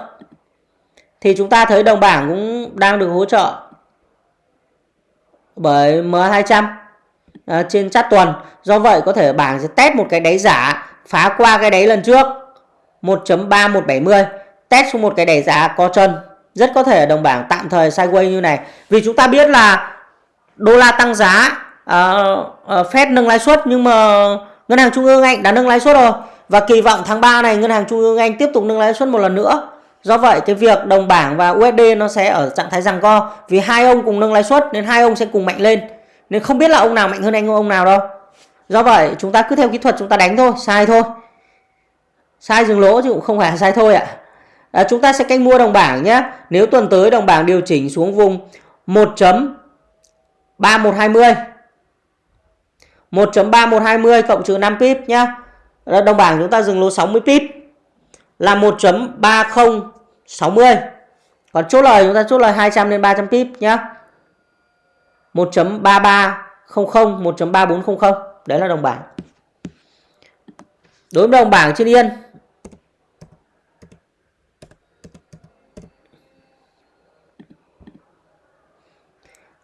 thì chúng ta thấy đồng bảng cũng đang được hỗ trợ bởi M200 à, trên chát tuần. Do vậy có thể bảng sẽ test một cái đáy giả phá qua cái đáy lần trước 1.3170 test xuống một cái đẩy giá có chân. Rất có thể đồng bảng tạm thời sideways như này. Vì chúng ta biết là đô la tăng giá uh, uh, Fed nâng lãi suất nhưng mà ngân hàng trung ương Anh đã nâng lãi suất rồi và kỳ vọng tháng 3 này ngân hàng trung ương Anh tiếp tục nâng lãi suất một lần nữa. Do vậy cái việc đồng bảng và USD nó sẽ ở trạng thái giằng co vì hai ông cùng nâng lãi suất nên hai ông sẽ cùng mạnh lên. Nên không biết là ông nào mạnh hơn anh ông nào đâu. Do vậy chúng ta cứ theo kỹ thuật chúng ta đánh thôi sai thôi. Sai dừng lỗ chứ cũng không phải là sai thôi ạ. À, chúng ta sẽ canh mua đồng bảng nhé. Nếu tuần tới đồng bảng điều chỉnh xuống vùng 1.3120 1.3120 cộng trừ 5 pip nhé đồng bảng chúng ta dừng lô 60 pip. Là 1.3060 còn chốt lời chúng ta chốt lời 200 đến 300 pip nhá. 1.3300 1.3400 đấy là đồng bảng. Đối với đồng bảng trên yên.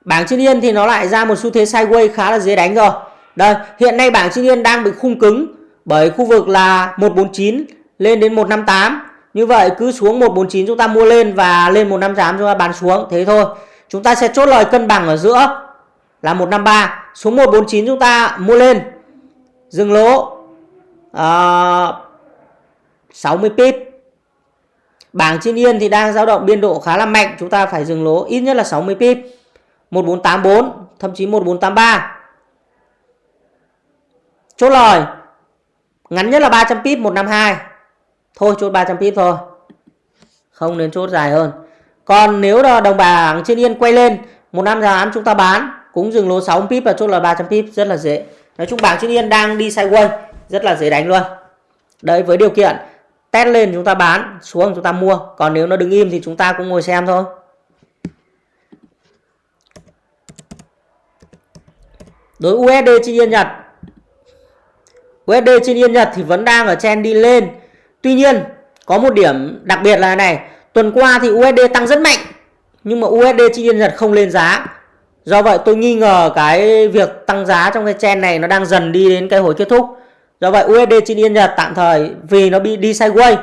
Bảng trên yên thì nó lại ra một xu thế sideways khá là dễ đánh rồi. Đây, hiện nay bảng trên yên đang bị khung cứng bởi khu vực là 149 lên đến 158. Như vậy cứ xuống 149 chúng ta mua lên và lên 158 chúng ta bán xuống. Thế thôi. Chúng ta sẽ chốt lời cân bằng ở giữa là 153. Xuống 149 chúng ta mua lên. Dừng lỗ. Ờ, uh, 60 pip. Bảng trên yên thì đang dao động biên độ khá là mạnh. Chúng ta phải dừng lỗ ít nhất là 60 pip. 1484 thậm chí 1483 chốt lời ngắn nhất là 300 pip 152 thôi, chốt 300 pip thôi. Không nên chốt dài hơn. Còn nếu là đồng bảng trên yên quay lên, một năm giá chúng ta bán, cũng dừng lỗ 6 pip và chốt là 300 pip, rất là dễ. Nói chung bảng trên yên đang đi sideways, rất là dễ đánh luôn. Đấy, với điều kiện, test lên chúng ta bán, xuống chúng ta mua. Còn nếu nó đứng im thì chúng ta cũng ngồi xem thôi. Đối USD trên yên Nhật USD trên yên Nhật thì vẫn đang ở trend đi lên. Tuy nhiên, có một điểm đặc biệt là này, tuần qua thì USD tăng rất mạnh, nhưng mà USD trên yên Nhật không lên giá. Do vậy tôi nghi ngờ cái việc tăng giá trong cái trend này nó đang dần đi đến cái hồi kết thúc. Do vậy USD trên yên Nhật tạm thời vì nó bị đi sideways,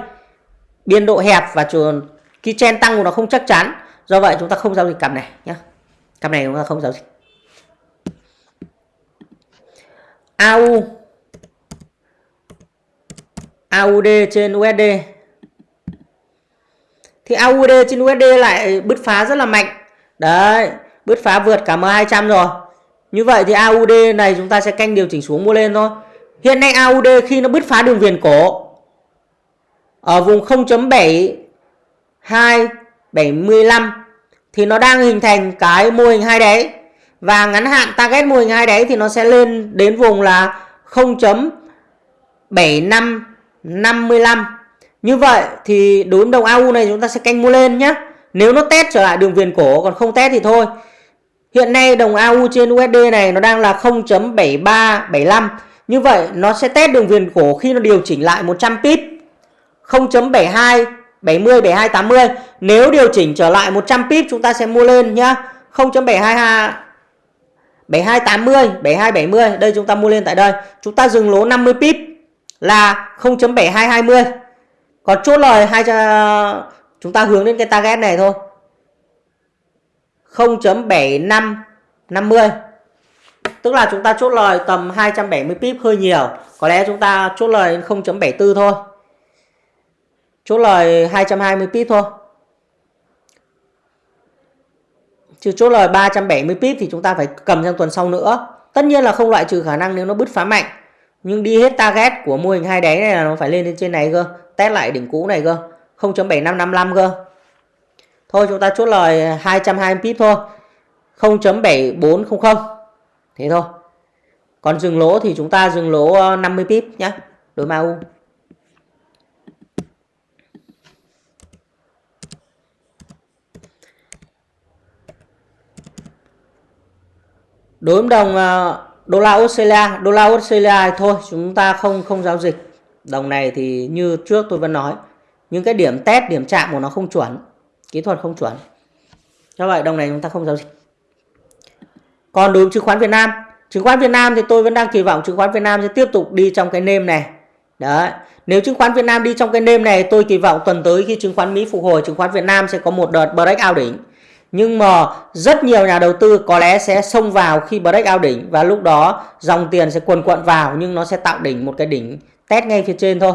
biên độ hẹp và trường cái trend tăng của nó không chắc chắn. Do vậy chúng ta không giao dịch cặp này nhé cặp này chúng ta không giao dịch. AU AUD trên USD thì AUD trên USD lại bứt phá rất là mạnh. Đấy, bứt phá vượt cả M200 rồi. Như vậy thì AUD này chúng ta sẽ canh điều chỉnh xuống mua lên thôi. Hiện nay AUD khi nó bứt phá đường viền cổ, ở vùng 0.7275 thì nó đang hình thành cái mô hình hai đáy. Và ngắn hạn target mô hình hai đáy thì nó sẽ lên đến vùng là 55 như vậy thì đối đồng AU này chúng ta sẽ canh mua lên nhé nếu nó test trở lại đường viền cổ, còn không test thì thôi. Hiện nay đồng AU trên USD này nó đang là 0.7375 như vậy nó sẽ test đường viền cổ khi nó điều chỉnh lại 100 pip. 0.72 70 72 80 nếu điều chỉnh trở lại 100 pip, chúng ta sẽ mua lên nhá. 0.722 7280 7270 đây chúng ta mua lên tại đây. Chúng ta dừng lỗ 50 pip là 0.7220 còn chốt lời hai chúng ta hướng đến cái target này thôi. 0.7550 tức là chúng ta chốt lời tầm 270 pip hơi nhiều. Có lẽ chúng ta chốt lời 0.74 thôi. Chốt lời 220 pip thôi. Chứ chốt lời 370 pip thì chúng ta phải cầm trong tuần sau nữa. Tất nhiên là không loại trừ khả năng nếu nó bứt phá mạnh. Nhưng đi hết target của mô hình hai đáy này là nó phải lên lên trên này cơ. Test lại đỉnh cũ này cơ. 0.7555 cơ. Thôi, chúng ta chốt lời 220 pip thôi. 0.7400. Thế thôi. Còn dừng lỗ thì chúng ta dừng lỗ ờ, 50 pip nhé. Đối MAU. đối với đồng ờ, đô la Australia, đô la Australia thôi, chúng ta không không giao dịch. Đồng này thì như trước tôi vẫn nói, những cái điểm test, điểm chạm của nó không chuẩn, kỹ thuật không chuẩn. Do vậy đồng này chúng ta không giao dịch. Còn đối với chứng khoán Việt Nam, chứng khoán Việt Nam thì tôi vẫn đang kỳ vọng chứng khoán Việt Nam sẽ tiếp tục đi trong cái nêm này. Đấy, nếu chứng khoán Việt Nam đi trong cái nêm này, tôi kỳ vọng tuần tới khi chứng khoán Mỹ phục hồi, chứng khoán Việt Nam sẽ có một đợt breakout đỉnh nhưng mà rất nhiều nhà đầu tư có lẽ sẽ xông vào khi break out đỉnh và lúc đó dòng tiền sẽ quần quận vào nhưng nó sẽ tạo đỉnh một cái đỉnh test ngay phía trên thôi.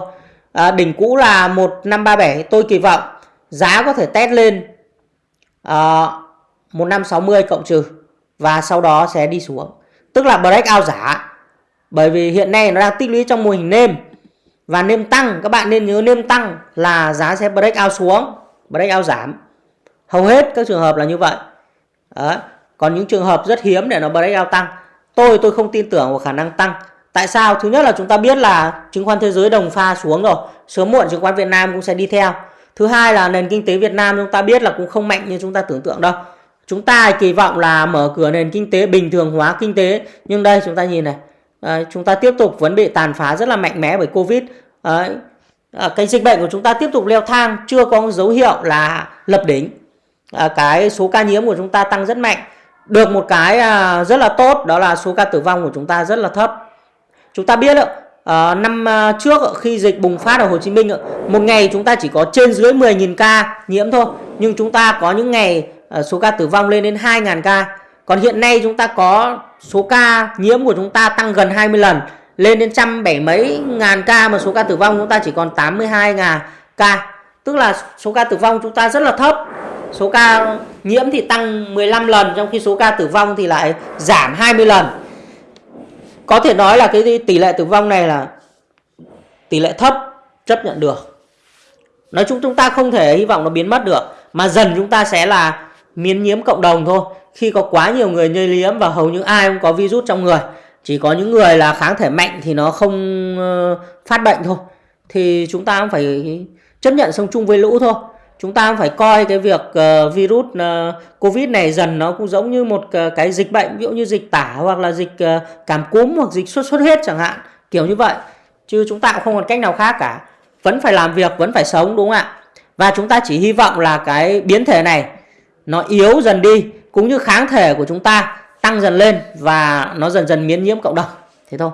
À, đỉnh cũ là 1537 tôi kỳ vọng giá có thể test lên à, 1560 cộng trừ và sau đó sẽ đi xuống. Tức là break out giả bởi vì hiện nay nó đang tích lũy trong mô hình nêm. Và nêm tăng các bạn nên nhớ nêm tăng là giá sẽ break out xuống break out giảm hầu hết các trường hợp là như vậy. Đấy. còn những trường hợp rất hiếm để nó breakout tăng. Tôi tôi không tin tưởng vào khả năng tăng. Tại sao? Thứ nhất là chúng ta biết là chứng khoán thế giới đồng pha xuống rồi. Sớm muộn chứng khoán Việt Nam cũng sẽ đi theo. Thứ hai là nền kinh tế Việt Nam chúng ta biết là cũng không mạnh như chúng ta tưởng tượng đâu. Chúng ta kỳ vọng là mở cửa nền kinh tế bình thường hóa kinh tế. Nhưng đây chúng ta nhìn này. À, chúng ta tiếp tục vẫn bị tàn phá rất là mạnh mẽ bởi Covid. Ờ, ờ, à, cái dịch bệnh của chúng ta tiếp tục leo thang chưa có dấu hiệu là lập đỉnh. À, cái số ca nhiễm của chúng ta tăng rất mạnh. Được một cái à, rất là tốt đó là số ca tử vong của chúng ta rất là thấp. Chúng ta biết à, năm à, trước khi dịch bùng phát ở Hồ Chí Minh một ngày chúng ta chỉ có trên dưới 10.000 ca nhiễm thôi. Nhưng chúng ta có những ngày số ca tử vong lên đến 2.000 ca. Còn hiện nay chúng ta có số ca nhiễm của chúng ta tăng gần 20 lần lên đến trăm bảy mấy ngàn ca mà số ca tử vong chúng ta chỉ còn 82 ngàn ca. Tức là số ca tử vong chúng ta rất là thấp số ca nhiễm thì tăng 15 lần, trong khi số ca tử vong thì lại giảm 20 lần. Có thể nói là cái tỷ lệ tử vong này là tỷ lệ thấp, chấp nhận được. Nói chung chúng ta không thể hy vọng nó biến mất được, mà dần chúng ta sẽ là miễn nhiễm cộng đồng thôi. Khi có quá nhiều người lây nhiễm và hầu như ai cũng có virus trong người, chỉ có những người là kháng thể mạnh thì nó không ờ, phát bệnh thôi, thì chúng ta cũng phải chấp nhận sống chung với lũ thôi chúng ta phải coi cái việc uh, virus uh, covid này dần nó cũng giống như một uh, cái dịch bệnh ví dụ như dịch tả hoặc là dịch uh, cảm cúm hoặc dịch sốt xuất huyết chẳng hạn kiểu như vậy. Chứ chúng ta cũng không còn cách nào khác cả. Vẫn phải làm việc vẫn phải sống đúng không ạ? Và chúng ta chỉ hy vọng là cái biến thể này nó yếu dần đi cũng như kháng thể của chúng ta tăng dần lên và nó dần dần miễn nhiễm cộng đồng. Thế thôi.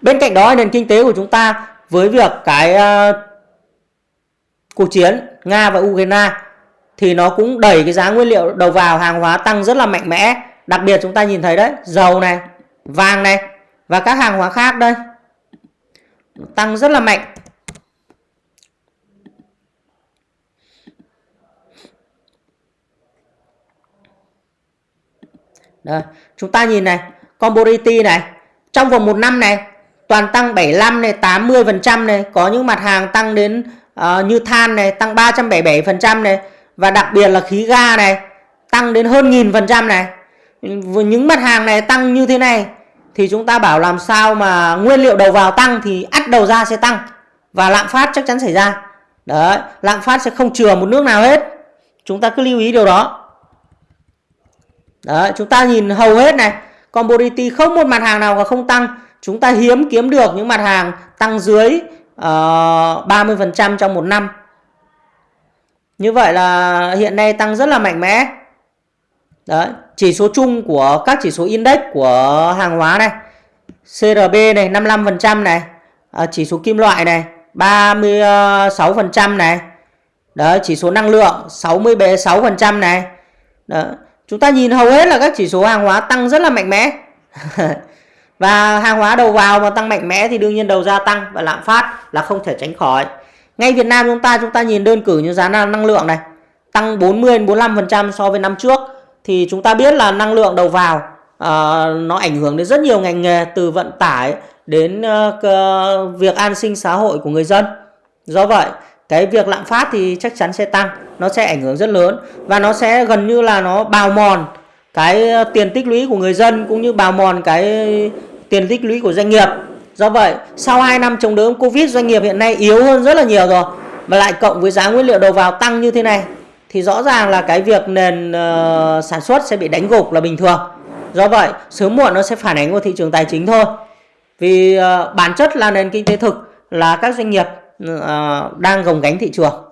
Bên cạnh đó nền kinh tế của chúng ta với việc cái uh, cuộc chiến Nga và Ukraine thì nó cũng đẩy cái giá nguyên liệu đầu vào hàng hóa tăng rất là mạnh mẽ. Đặc biệt chúng ta nhìn thấy đấy dầu này vàng này và các hàng hóa khác đây tăng rất là mạnh. Đây, chúng ta nhìn này, commodity này, trong vòng một năm này toàn tăng 75 này, 80% này, có những mặt hàng tăng đến uh, như than này tăng 377% này và đặc biệt là khí ga này tăng đến hơn nghìn phần trăm này. Những mặt hàng này tăng như thế này thì chúng ta bảo làm sao mà nguyên liệu đầu vào tăng thì ắt đầu ra sẽ tăng và lạm phát chắc chắn xảy ra. Đấy, lạm phát sẽ không chừa một nước nào hết. Chúng ta cứ lưu ý điều đó. Đấy, chúng ta nhìn hầu hết này, commodity không một mặt hàng nào mà không tăng. Chúng ta hiếm kiếm được những mặt hàng tăng dưới Ờ, uh, 30% trong một năm. Như vậy là hiện nay tăng rất là mạnh mẽ. Đấy, chỉ số chung của các chỉ số index của hàng hóa này. CRB này 55% này, à, chỉ số kim loại này 36% này. Đấy, chỉ số năng lượng 66% này. Đó. Chúng ta nhìn hầu hết là các chỉ số hàng hóa tăng rất là mạnh mẽ. và hàng hóa đầu vào mà tăng mạnh mẽ thì đương nhiên đầu ra tăng và lạm phát là không thể tránh khỏi. Ngay Việt Nam chúng ta chúng ta nhìn đơn cử như giá năng lượng này tăng 40 45% so với năm trước thì chúng ta biết là năng lượng đầu vào uh, nó ảnh hưởng đến rất nhiều ngành nghề từ vận tải đến uh, việc an sinh xã hội của người dân. Do vậy, cái việc lạm phát thì chắc chắn sẽ tăng, nó sẽ ảnh hưởng rất lớn và nó sẽ gần như là nó bào mòn cái ờ, tiền tích lũy của người dân cũng như bào mòn cái tiền tích lũy của doanh nghiệp. Do vậy, sau 2 năm chống đỡ Covid doanh nghiệp hiện nay yếu hơn rất là nhiều rồi. Mà lại cộng với giá nguyên liệu đầu vào tăng như thế này thì rõ ràng là cái việc nền uh, sản xuất sẽ bị đánh gục là bình thường. Do vậy, sớm muộn nó sẽ phản ánh vào thị trường tài chính thôi. Vì uh, bản chất là nền kinh tế thực là các doanh nghiệp uh, đang gồng gánh thị trường.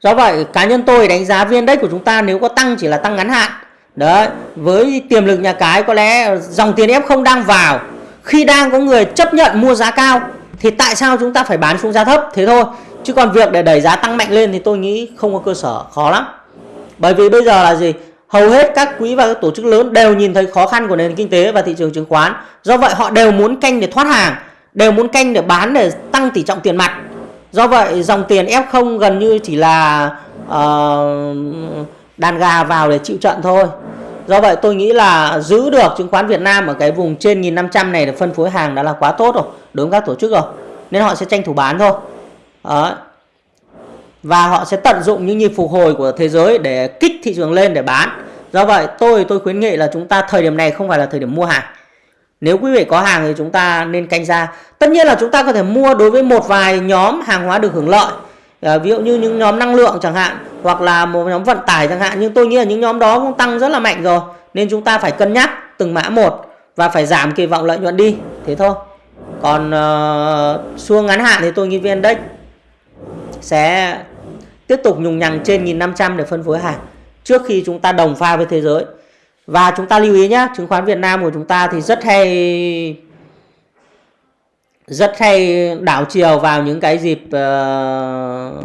Do vậy, cá nhân tôi đánh giá viên đất của chúng ta nếu có tăng chỉ là tăng ngắn hạn. Đấy, với tiềm lực nhà cái có lẽ dòng tiền ép không đang vào. Khi đang có người chấp nhận mua giá cao thì tại sao chúng ta phải bán xuống giá thấp? Thế thôi. Chứ còn việc để đẩy giá tăng mạnh lên thì tôi nghĩ không có cơ sở, khó lắm. Bởi vì bây giờ là gì? Hầu hết các quỹ và các tổ chức lớn đều nhìn thấy khó khăn của nền kinh tế và thị trường chứng khoán. Do vậy họ đều muốn canh để thoát hàng, đều muốn canh để bán để tăng tỷ trọng tiền mặt. Do vậy dòng tiền F0 gần như chỉ là uh, đàn gà vào để chịu trận thôi. Do vậy tôi nghĩ là giữ được chứng khoán Việt Nam ở cái vùng trên 1.500 này để phân phối hàng đã là quá tốt rồi, đối với các tổ chức rồi. Nên họ sẽ tranh thủ bán thôi. Đó. Và họ sẽ tận dụng những nhịp phục hồi của thế giới để kích thị trường lên để bán. Do vậy tôi tôi khuyến nghị là chúng ta thời điểm này không phải là thời điểm mua hàng. Nếu quý vị có hàng thì chúng ta nên canh ra. Tất nhiên là chúng ta có thể mua đối với một vài nhóm hàng hóa được hưởng lợi. À, ví dụ như những nhóm năng lượng chẳng hạn hoặc là một nhóm vận tải chẳng hạn nhưng tôi nghĩ là những nhóm đó cũng tăng rất là mạnh rồi. Nên chúng ta phải cân nhắc từng mã một và phải giảm kỳ vọng lợi nhuận đi. Thế thôi. Còn uh, xu ngắn hạn thì tôi nghĩ vn index sẽ tiếp tục nhùng nhằng trên 1500 để phân phối hàng trước khi chúng ta đồng pha với thế giới. Và chúng ta lưu ý nhé chứng khoán Việt Nam của chúng ta thì rất hay rất hay đảo chiều vào những cái dịp uh,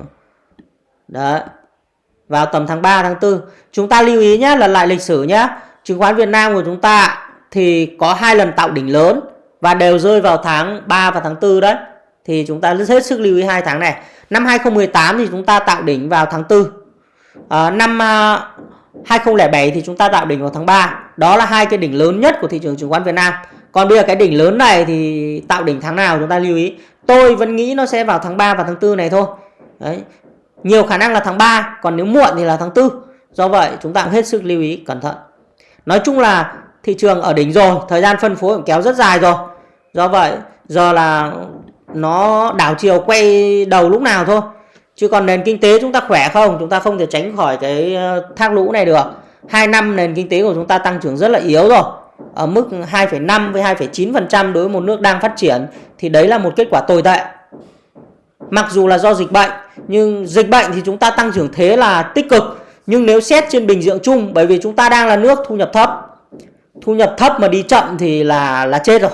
đấy vào tầm tháng 3 tháng 4 chúng ta lưu ý nhé là lại lịch sử nhé chứng khoán Việt Nam của chúng ta thì có hai lần tạo đỉnh lớn và đều rơi vào tháng 3 và tháng 4 đấy. Thì chúng ta hết sức lưu ý hai tháng này. Năm 2018 thì chúng ta tạo đỉnh vào tháng 4 à, ờ, năm ờ, à, 2007 thì chúng ta tạo đỉnh vào tháng 3 đó là hai cái đỉnh lớn nhất của thị trường chứng khoán Việt Nam còn bây giờ cái đỉnh lớn này thì tạo đỉnh tháng nào chúng ta lưu ý. Tôi vẫn nghĩ nó sẽ vào tháng 3 và tháng 4 này thôi. Đấy. Nhiều khả năng là tháng 3 còn nếu muộn thì là tháng 4 do vậy, chúng ta cũng hết sức lưu ý, cẩn thận. Nói chung là thị trường ở đỉnh rồi, thời gian phân phối cũng kéo rất dài rồi. Do vậy, giờ là nó đảo chiều quay đầu lúc nào thôi. Chứ còn nền kinh tế chúng ta khỏe không, chúng ta không thể tránh khỏi cái ờ, thác lũ này được. Hai năm nền kinh tế của chúng ta tăng trưởng rất là yếu rồi ở mức 2,5 với 2,9% đối với một nước đang phát triển thì đấy là một kết quả tồi tệ. Mặc dù là do dịch bệnh nhưng dịch bệnh thì chúng ta tăng trưởng thế là tích cực. Nhưng nếu xét trên bình diện chung bởi vì chúng ta đang là nước thu nhập thấp thu nhập thấp mà đi chậm thì là là chết rồi.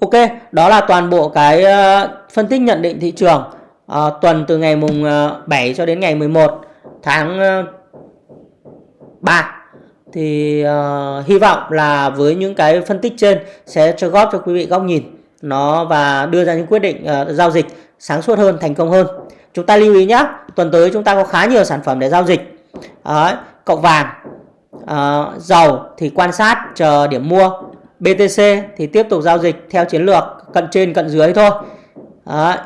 Ok, đó là toàn bộ cái ờ, phân tích nhận định thị trường à, tuần từ ngày mùng ờ, 7 cho đến ngày 11 tháng 3 thì uh, hy vọng là với những cái phân tích trên sẽ cho góp cho quý vị góc nhìn nó và đưa ra những quyết định uh, giao dịch sáng suốt hơn, thành công hơn. Chúng ta lưu ý nhé, tuần tới chúng ta có khá nhiều sản phẩm để giao dịch. Đấy, cộng vàng, uh, dầu thì quan sát chờ điểm mua BTC thì tiếp tục giao dịch theo chiến lược cận trên cận dưới thôi. Đấy.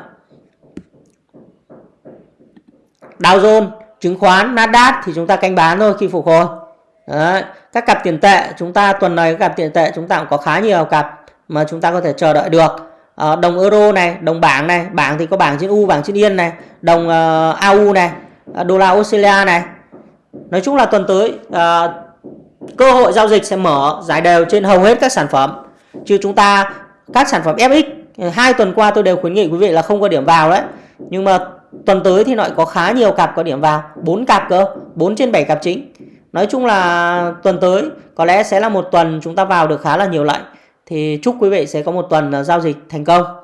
Dow Jones, chứng khoán, Nasdaq thì chúng ta canh bán thôi khi phục hồi. Đấy. Các cặp tiền tệ chúng ta tuần này các cặp tiền tệ chúng ta cũng có khá nhiều cặp mà chúng ta có thể chờ đợi được. À, đồng euro này, đồng bảng này, bảng thì có bảng trên U, bảng trên Yên này, đồng ờ, uh, AU này, ờ, đô la Australia này. Nói chung là tuần tới uh, cơ hội giao dịch sẽ mở giải đều trên hầu hết các sản phẩm chứ chúng ta các sản phẩm FX hai tuần qua tôi đều khuyến nghị quý vị là không có điểm vào đấy nhưng mà tuần tới thì lại có khá nhiều cặp có điểm vào bốn cặp cơ 4 trên 7 cặp chính nói chung là tuần tới, có lẽ sẽ là một tuần chúng ta vào được khá là nhiều lệnh. Thì chúc quý vị sẽ có một tuần ờ, giao dịch thành công.